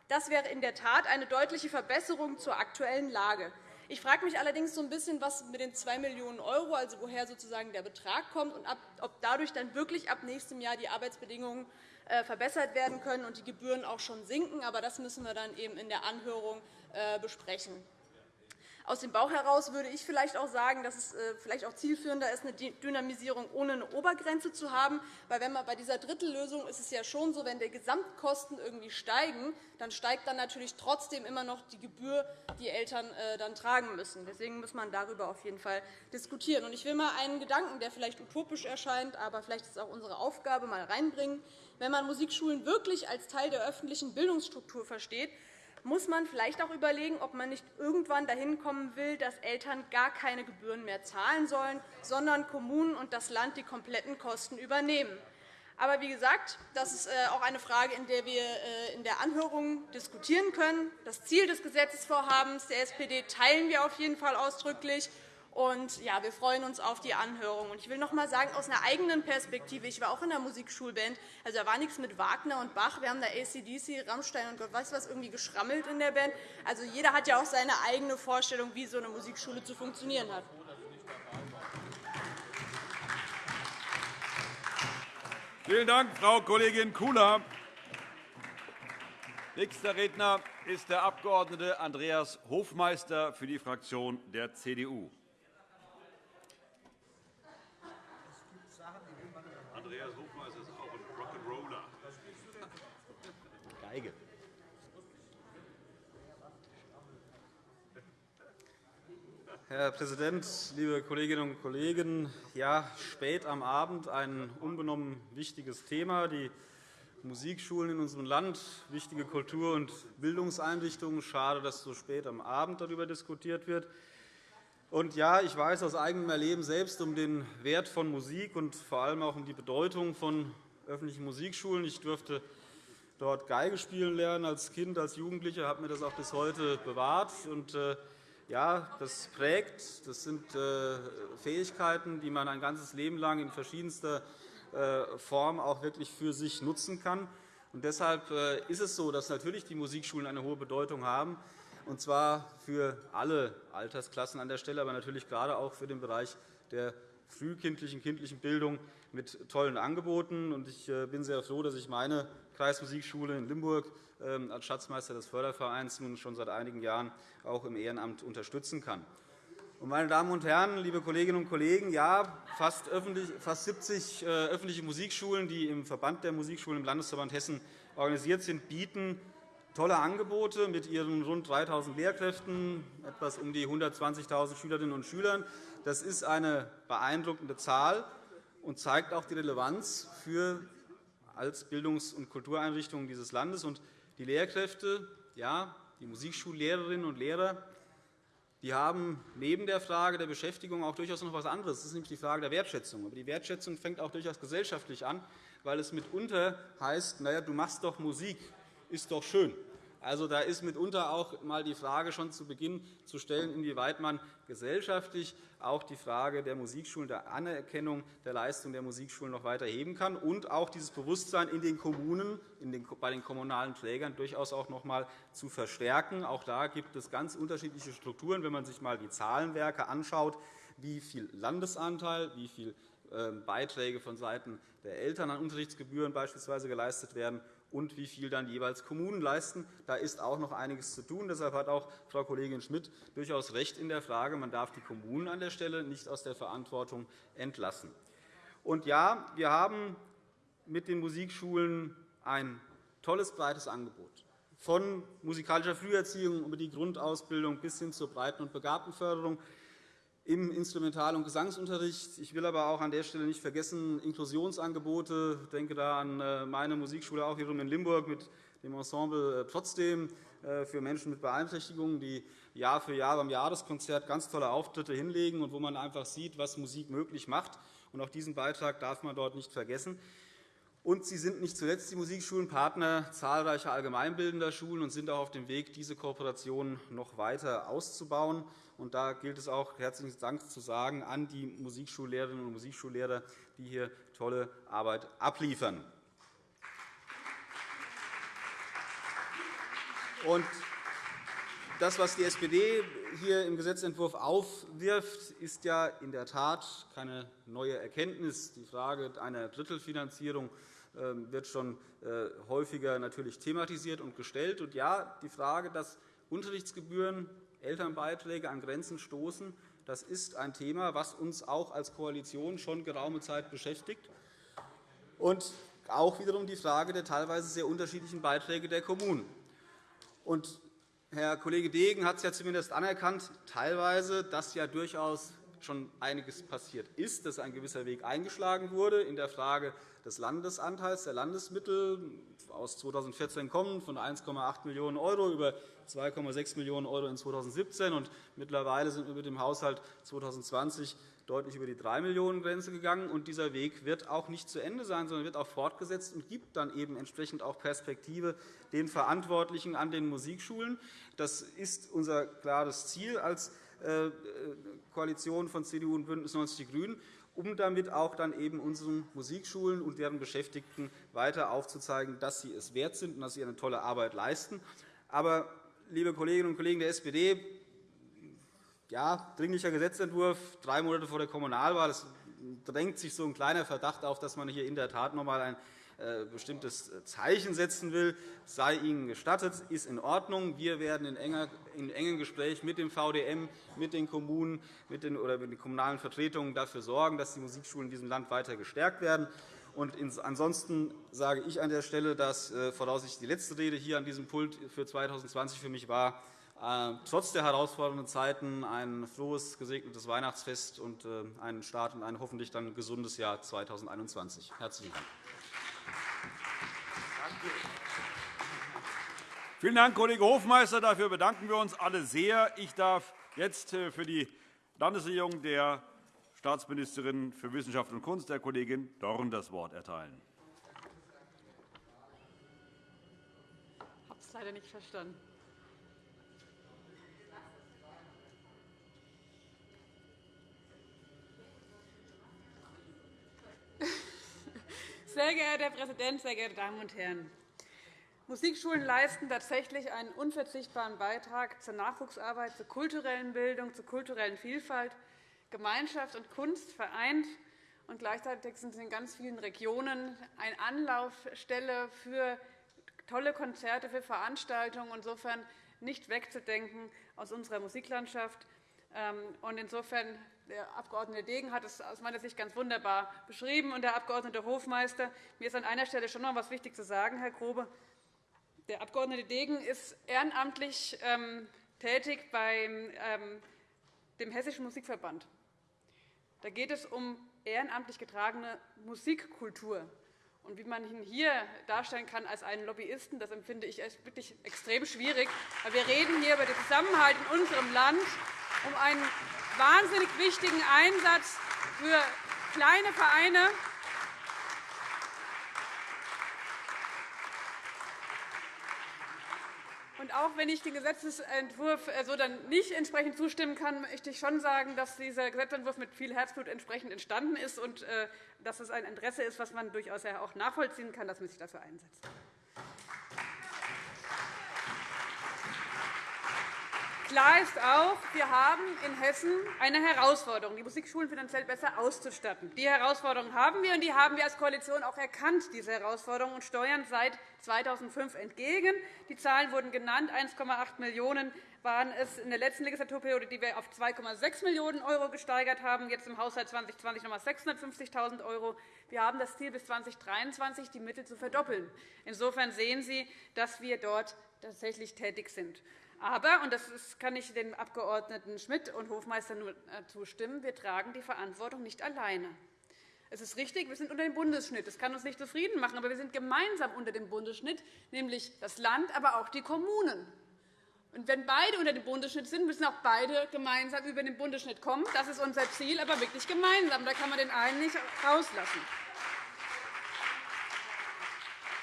Das wäre in der Tat eine deutliche Verbesserung zur aktuellen Lage. Ich frage mich allerdings so ein bisschen, was mit den 2 Millionen €, also woher sozusagen der Betrag kommt und ob dadurch dann wirklich ab nächstem Jahr die Arbeitsbedingungen äh, verbessert werden können und die Gebühren auch schon sinken. Aber das müssen wir dann eben in der Anhörung äh, besprechen. Aus dem Bauch heraus würde ich vielleicht auch sagen, dass es äh, vielleicht auch zielführender ist, eine Dynamisierung ohne eine Obergrenze zu haben. Weil wenn man bei dieser Drittellösung ist es ja schon so, wenn die Gesamtkosten irgendwie steigen, dann steigt dann natürlich trotzdem immer noch die Gebühr, die Eltern äh, dann tragen müssen. Deswegen muss man darüber auf jeden Fall diskutieren. Ich will mal einen Gedanken, der vielleicht utopisch erscheint, aber vielleicht ist es auch unsere Aufgabe, mal reinbringen. Wenn man Musikschulen wirklich als Teil der öffentlichen Bildungsstruktur versteht, muss man vielleicht auch überlegen, ob man nicht irgendwann dahin kommen will, dass Eltern gar keine Gebühren mehr zahlen sollen, sondern Kommunen und das Land die kompletten Kosten übernehmen. Aber wie gesagt, das ist äh, auch eine Frage, in der wir äh, in der Anhörung diskutieren können. Das Ziel des Gesetzesvorhabens der SPD teilen wir auf jeden Fall ausdrücklich. Und, ja, wir freuen uns auf die Anhörung. Ich will noch einmal sagen, aus einer eigenen Perspektive, ich war auch in der Musikschulband, also da war nichts mit Wagner und Bach. Wir haben da ACDC, Rammstein und Gott weiß was irgendwie geschrammelt in der Band. Also jeder hat ja auch seine eigene Vorstellung, wie so eine Musikschule zu funktionieren hat. Vielen Dank, Frau Kollegin Kula. Nächster Redner ist der Abg. Andreas Hofmeister für die Fraktion der CDU. Geige. Herr Präsident, liebe Kolleginnen und Kollegen! Ja, spät am Abend ein unbenommen wichtiges Thema. Die Musikschulen in unserem Land, wichtige Kultur- und Bildungseinrichtungen. Schade, dass so spät am Abend darüber diskutiert wird. Und ja, ich weiß aus eigenem Erleben selbst um den Wert von Musik und vor allem auch um die Bedeutung von öffentlichen Musikschulen. Ich durfte dort Geige spielen lernen als Kind, als Jugendlicher, habe mir das auch bis heute bewahrt. Und, äh, ja, das prägt. Das sind äh, Fähigkeiten, die man ein ganzes Leben lang in verschiedenster äh, Form auch wirklich für sich nutzen kann. Und deshalb ist es so, dass natürlich die Musikschulen eine hohe Bedeutung haben, und zwar für alle Altersklassen an der Stelle, aber natürlich gerade auch für den Bereich der frühkindlichen kindlichen Bildung mit tollen Angeboten. Ich bin sehr froh, dass ich meine Kreismusikschule in Limburg ähm, als Schatzmeister des Fördervereins nun schon seit einigen Jahren auch im Ehrenamt unterstützen kann. Meine Damen und Herren, liebe Kolleginnen und Kollegen, ja, fast 70 äh, öffentliche Musikschulen, die im Verband der Musikschulen im Landesverband Hessen organisiert sind, bieten tolle Angebote mit ihren rund 3.000 Lehrkräften, etwas um die 120.000 Schülerinnen und Schülern. Das ist eine beeindruckende Zahl und zeigt auch die Relevanz für als Bildungs- und Kultureinrichtungen dieses Landes. Und die Lehrkräfte, ja, die Musikschullehrerinnen und Lehrer, die haben neben der Frage der Beschäftigung auch durchaus noch etwas anderes. Das ist nämlich die Frage der Wertschätzung. Aber die Wertschätzung fängt auch durchaus gesellschaftlich an, weil es mitunter heißt, naja, du machst doch Musik, ist doch schön. Also, da ist mitunter auch einmal die Frage schon zu Beginn zu stellen, inwieweit man gesellschaftlich auch die Frage der Musikschulen, der Anerkennung der Leistung der Musikschulen noch weiter heben kann und auch dieses Bewusstsein in den Kommunen, in den, bei den kommunalen Trägern durchaus auch noch einmal zu verstärken. Auch da gibt es ganz unterschiedliche Strukturen. Wenn man sich einmal die Zahlenwerke anschaut, wie viel Landesanteil, wie viel ähm, Beiträge vonseiten der Eltern an Unterrichtsgebühren beispielsweise geleistet werden und wie viel dann jeweils Kommunen leisten. Da ist auch noch einiges zu tun. Deshalb hat auch Frau Kollegin Schmidt durchaus recht in der Frage, man darf die Kommunen an der Stelle nicht aus der Verantwortung entlassen. Und ja, wir haben mit den Musikschulen ein tolles, breites Angebot von musikalischer Früherziehung über die Grundausbildung bis hin zur Breiten- und Begabtenförderung im Instrumental- und Gesangsunterricht. Ich will aber auch an der Stelle nicht vergessen Inklusionsangebote. Ich denke da an äh, meine Musikschule auch hier in Limburg mit dem Ensemble äh, trotzdem äh, für Menschen mit Beeinträchtigungen, die Jahr für Jahr beim Jahreskonzert ganz tolle Auftritte hinlegen und wo man einfach sieht, was Musik möglich macht. Und auch diesen Beitrag darf man dort nicht vergessen. Und sie sind nicht zuletzt die Musikschulen Partner zahlreicher allgemeinbildender Schulen und sind auch auf dem Weg, diese Kooperation noch weiter auszubauen. Und da gilt es auch, herzlichen Dank zu sagen an die Musikschullehrerinnen und Musikschullehrer, die hier tolle Arbeit abliefern. Und das, was die SPD hier im Gesetzentwurf aufwirft, ist ja in der Tat keine neue Erkenntnis. Die Frage einer Drittelfinanzierung ähm, wird schon äh, häufiger natürlich thematisiert und gestellt. Und ja, die Frage, dass Unterrichtsgebühren Elternbeiträge an Grenzen stoßen. Das ist ein Thema, das uns auch als Koalition schon geraume Zeit beschäftigt. Und auch wiederum die Frage der teilweise sehr unterschiedlichen Beiträge der Kommunen. Und Herr Kollege Degen hat es ja zumindest anerkannt, teilweise, dass ja durchaus schon einiges passiert ist, dass ein gewisser Weg eingeschlagen wurde in der Frage des Landesanteils der Landesmittel aus 2014 kommen, von 1,8 Millionen € über 2,6 Millionen € in 2017. Und mittlerweile sind wir mit dem Haushalt 2020 deutlich über die 3 Millionen Grenze gegangen. Und dieser Weg wird auch nicht zu Ende sein, sondern wird auch fortgesetzt und gibt dann eben entsprechend auch Perspektive den Verantwortlichen an den Musikschulen. Das ist unser klares Ziel als äh, Koalition von CDU und BÜNDNIS 90 die GRÜNEN um damit auch dann eben unseren Musikschulen und deren Beschäftigten weiter aufzuzeigen, dass sie es wert sind und dass sie eine tolle Arbeit leisten. Aber, liebe Kolleginnen und Kollegen der SPD, ja, dringlicher Gesetzentwurf, drei Monate vor der Kommunalwahl. Es drängt sich so ein kleiner Verdacht auf, dass man hier in der Tat noch einmal ein äh, bestimmtes Zeichen setzen will, sei Ihnen gestattet, ist in Ordnung. Wir werden in, enger, in engem Gespräch mit dem VDM, mit den Kommunen mit den, oder mit den kommunalen Vertretungen dafür sorgen, dass die Musikschulen in diesem Land weiter gestärkt werden. Und ansonsten sage ich an der Stelle, dass äh, voraussichtlich die letzte Rede hier an diesem Pult für 2020 für mich war, äh, trotz der herausfordernden Zeiten ein frohes, gesegnetes Weihnachtsfest und einen Start in ein hoffentlich dann gesundes Jahr 2021. Herzlichen Dank. Vielen Dank, Kollege Hofmeister. Dafür bedanken wir uns alle sehr. Ich darf jetzt äh, für die Landesregierung der Staatsministerin für Wissenschaft und Kunst, der Kollegin Dorn, das Wort erteilen. Ich habe es leider nicht verstanden. <laughs> Sehr geehrter Herr Präsident, sehr geehrte Damen und Herren! Musikschulen leisten tatsächlich einen unverzichtbaren Beitrag zur Nachwuchsarbeit, zur kulturellen Bildung, zur kulturellen Vielfalt. Gemeinschaft und Kunst vereint. Und gleichzeitig sind sie in ganz vielen Regionen eine Anlaufstelle für tolle Konzerte, für Veranstaltungen. Insofern nicht wegzudenken aus unserer Musiklandschaft. Ähm, und insofern, der Abg. Degen hat es aus meiner Sicht ganz wunderbar beschrieben und der Abg. Hofmeister. Mir ist an einer Stelle schon noch etwas wichtig zu sagen, Herr Grobe. Der Abg. Degen ist ehrenamtlich ähm, tätig bei ähm, dem Hessischen Musikverband. Da geht es um ehrenamtlich getragene Musikkultur. Und wie man ihn hier darstellen kann als einen Lobbyisten, das empfinde ich wirklich extrem schwierig. Wir reden hier über den Zusammenhalt in unserem Land. um einen wahnsinnig wichtigen Einsatz für kleine Vereine Auch wenn ich dem Gesetzentwurf äh, so dann nicht entsprechend zustimmen kann, möchte ich schon sagen, dass dieser Gesetzentwurf mit viel Herzblut entsprechend entstanden ist und äh, dass es ein Interesse ist, was man durchaus auch nachvollziehen kann, dass man sich dafür einsetzt. Klar ist auch, wir haben in Hessen eine Herausforderung, die Musikschulen finanziell besser auszustatten. Die Herausforderung haben wir, und die haben wir als Koalition auch erkannt, diese Herausforderung, und steuern seit 2005 entgegen. Die Zahlen wurden genannt. 1,8 Millionen € waren es in der letzten Legislaturperiode, die wir auf 2,6 Millionen € gesteigert haben, jetzt im Haushalt 2020 noch einmal 650.000 €. Wir haben das Ziel, bis 2023 die Mittel zu verdoppeln. Insofern sehen Sie, dass wir dort tatsächlich tätig sind. Aber, und das kann ich den Abgeordneten Schmidt und Hofmeister nur äh, zustimmen, wir tragen die Verantwortung nicht alleine. Es ist richtig, wir sind unter dem Bundesschnitt. Das kann uns nicht zufrieden machen, aber wir sind gemeinsam unter dem Bundesschnitt, nämlich das Land, aber auch die Kommunen. Und wenn beide unter dem Bundesschnitt sind, müssen auch beide gemeinsam über den Bundesschnitt kommen. Das ist unser Ziel, aber wirklich gemeinsam. Da kann man den einen nicht rauslassen.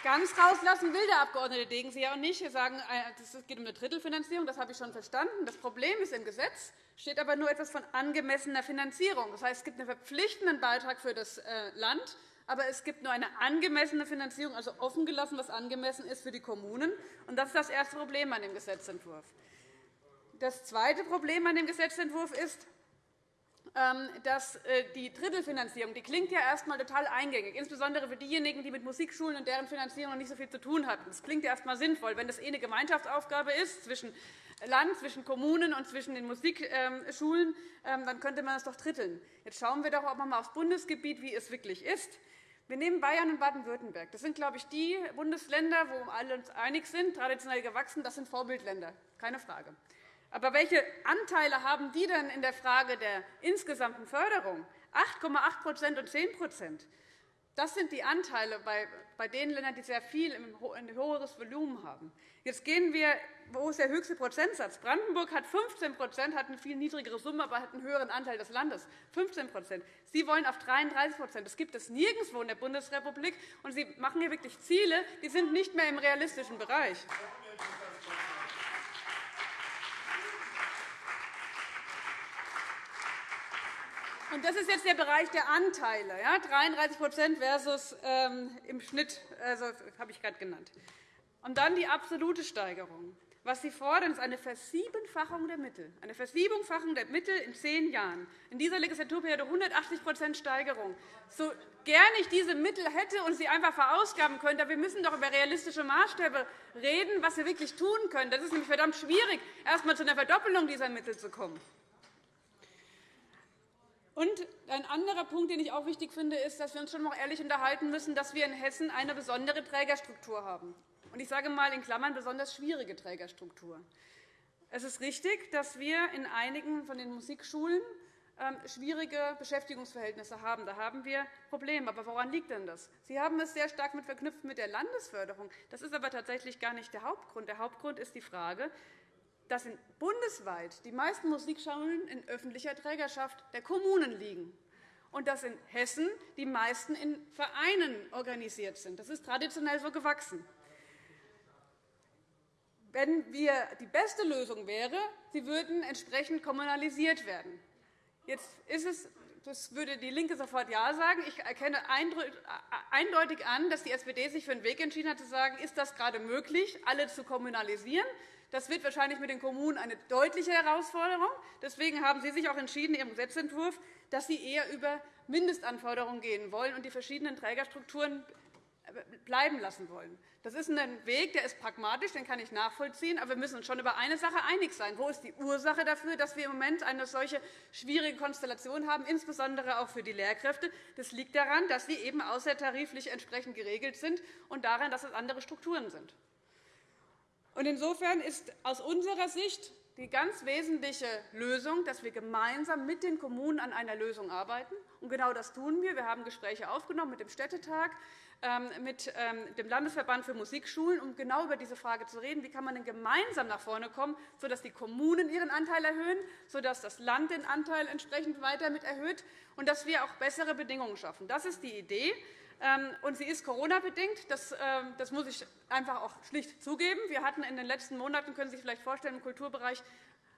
Ganz rauslassen will der Abg. Degen Sie ja auch nicht. Sie sagen, äh, es geht um eine Drittelfinanzierung. Das habe ich schon verstanden. Das Problem ist, im Gesetz steht aber nur etwas von angemessener Finanzierung. Das heißt, es gibt einen verpflichtenden Beitrag für das äh, Land, aber es gibt nur eine angemessene Finanzierung, also offen gelassen, was angemessen ist für die Kommunen. Das ist das erste Problem an dem Gesetzentwurf. Das zweite Problem an dem Gesetzentwurf ist, dass äh, die Drittelfinanzierung die klingt ja erst einmal total eingängig, insbesondere für diejenigen, die mit Musikschulen und deren Finanzierung noch nicht so viel zu tun hatten. Das klingt ja erst einmal sinnvoll. Wenn das eh eine Gemeinschaftsaufgabe ist zwischen Land, zwischen Kommunen und zwischen den Musikschulen, ähm, dann könnte man das doch dritteln. Jetzt schauen wir doch auch einmal aufs Bundesgebiet, wie es wirklich ist. Wir nehmen Bayern und Baden-Württemberg. Das sind, glaube ich, die Bundesländer, wo alle uns einig sind, traditionell gewachsen. Das sind Vorbildländer, keine Frage. Aber welche Anteile haben die denn in der Frage der insgesamten Förderung? 8,8% und 10% Das sind die Anteile bei den Ländern, die sehr viel ein höheres Volumen haben. Jetzt gehen wir, wo ist der höchste Prozentsatz? Brandenburg hat 15% hat eine viel niedrigere Summe, aber hat einen höheren Anteil des Landes. 15 Sie wollen auf 33% Das gibt es nirgendwo in der Bundesrepublik. Und Sie machen hier wirklich Ziele, die sind nicht mehr im realistischen Bereich. Und das ist jetzt der Bereich der Anteile, ja, 33% versus ähm, im Schnitt, also, habe ich gerade genannt. Und dann die absolute Steigerung. Was Sie fordern, ist eine Versiebenfachung der Mittel, eine Versiebenfachung der Mittel in zehn Jahren. In dieser Legislaturperiode 180% Steigerung. So gern ich diese Mittel hätte und sie einfach verausgaben könnte, aber wir müssen doch über realistische Maßstäbe reden, was wir wirklich tun können. Das ist nämlich verdammt schwierig, erst einmal zu einer Verdoppelung dieser Mittel zu kommen. Und ein anderer Punkt, den ich auch wichtig finde, ist, dass wir uns schon noch ehrlich unterhalten müssen, dass wir in Hessen eine besondere Trägerstruktur haben. Und ich sage einmal in Klammern besonders schwierige Trägerstruktur. Es ist richtig, dass wir in einigen von den Musikschulen ähm, schwierige Beschäftigungsverhältnisse haben. Da haben wir Probleme. Aber woran liegt denn das? Sie haben es sehr stark mit verknüpft mit der Landesförderung. Das ist aber tatsächlich gar nicht der Hauptgrund. Der Hauptgrund ist die Frage, dass bundesweit die meisten Musikschulen in öffentlicher Trägerschaft der Kommunen liegen und dass in Hessen die meisten in Vereinen organisiert sind. Das ist traditionell so gewachsen. Wenn wir, die beste Lösung wäre, sie würden entsprechend kommunalisiert werden. Jetzt ist es das würde DIE LINKE sofort Ja sagen. Ich erkenne eindeutig an, dass die SPD sich für einen Weg entschieden hat, zu sagen, ist das gerade möglich, alle zu kommunalisieren. Das wird wahrscheinlich mit den Kommunen eine deutliche Herausforderung. Deswegen haben Sie sich auch entschieden in Ihrem Gesetzentwurf, dass Sie eher über Mindestanforderungen gehen wollen und die verschiedenen Trägerstrukturen bleiben lassen wollen. Das ist ein Weg, der ist pragmatisch, den kann ich nachvollziehen. Aber wir müssen uns schon über eine Sache einig sein. Wo ist die Ursache dafür, dass wir im Moment eine solche schwierige Konstellation haben, insbesondere auch für die Lehrkräfte? Das liegt daran, dass sie eben außertariflich entsprechend geregelt sind und daran, dass es andere Strukturen sind. Insofern ist aus unserer Sicht die ganz wesentliche Lösung, dass wir gemeinsam mit den Kommunen an einer Lösung arbeiten Und genau das tun wir. Wir haben Gespräche aufgenommen mit dem Städtetag, ähm, mit ähm, dem Landesverband für Musikschulen, um genau über diese Frage zu reden. Wie kann man denn gemeinsam nach vorne kommen, sodass die Kommunen ihren Anteil erhöhen, sodass das Land den Anteil entsprechend weiter mit erhöht und dass wir auch bessere Bedingungen schaffen. Das ist die Idee. Ähm, und sie ist Corona-bedingt. Das, das muss ich einfach auch schlicht zugeben. Wir hatten in den letzten Monaten, können Sie sich vielleicht vorstellen, im Kulturbereich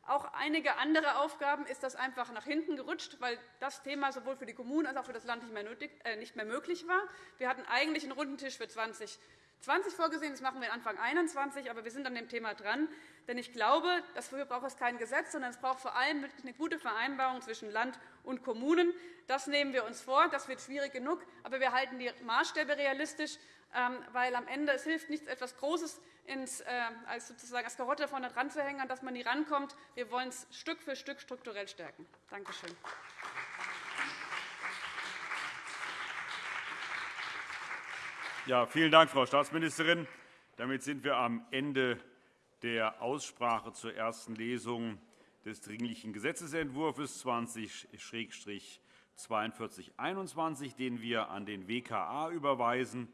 auch einige andere Aufgaben ist das einfach nach hinten gerutscht, weil das Thema sowohl für die Kommunen als auch für das Land nicht mehr, nötig, äh, nicht mehr möglich war. Wir hatten eigentlich einen Rundentisch für 2020 vorgesehen. Das machen wir Anfang 2021, aber wir sind an dem Thema dran. Denn ich glaube, dafür braucht es kein Gesetz, sondern es braucht vor allem eine gute Vereinbarung zwischen Land und Kommunen. Das nehmen wir uns vor. Das wird schwierig genug, aber wir halten die Maßstäbe realistisch, ähm, weil am Ende es hilft nichts, etwas Großes ins, äh, als, sozusagen als Karotte vorne dran zu hängen, an das man nie rankommt. Wir wollen es Stück für Stück strukturell stärken. Danke schön. Ja, vielen Dank, Frau Staatsministerin. Damit sind wir am Ende der Aussprache zur ersten Lesung des Dringlichen Gesetzentwurfs 20-4221, den wir an den WKA überweisen.